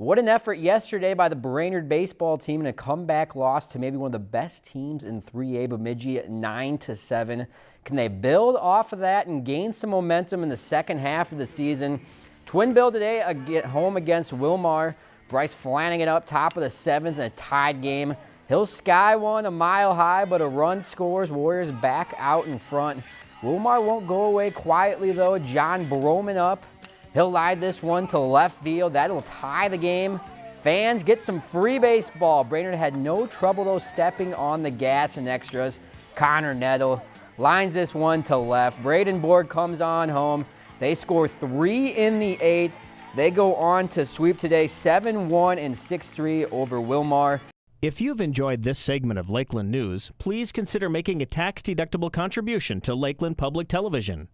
What an effort yesterday by the Brainerd baseball team in a comeback loss to maybe one of the best teams in 3A Bemidji at 9 to 7. Can they build off of that and gain some momentum in the second half of the season? Twin Bill today at home against Willmar. Bryce Flanagan up top of the seventh in a tied game. He'll sky one a mile high, but a run scores. Warriors back out in front. Willmar won't go away quietly though. John Broman up He'll lie this one to left field. That'll tie the game. Fans get some free baseball. Brainerd had no trouble though stepping on the gas and extras. Connor Nettle lines this one to left. Bradenborg comes on home. They score three in the eighth. They go on to sweep today 7-1 and 6-3 over Willmar. If you've enjoyed this segment of Lakeland News, please consider making a tax-deductible contribution to Lakeland Public Television.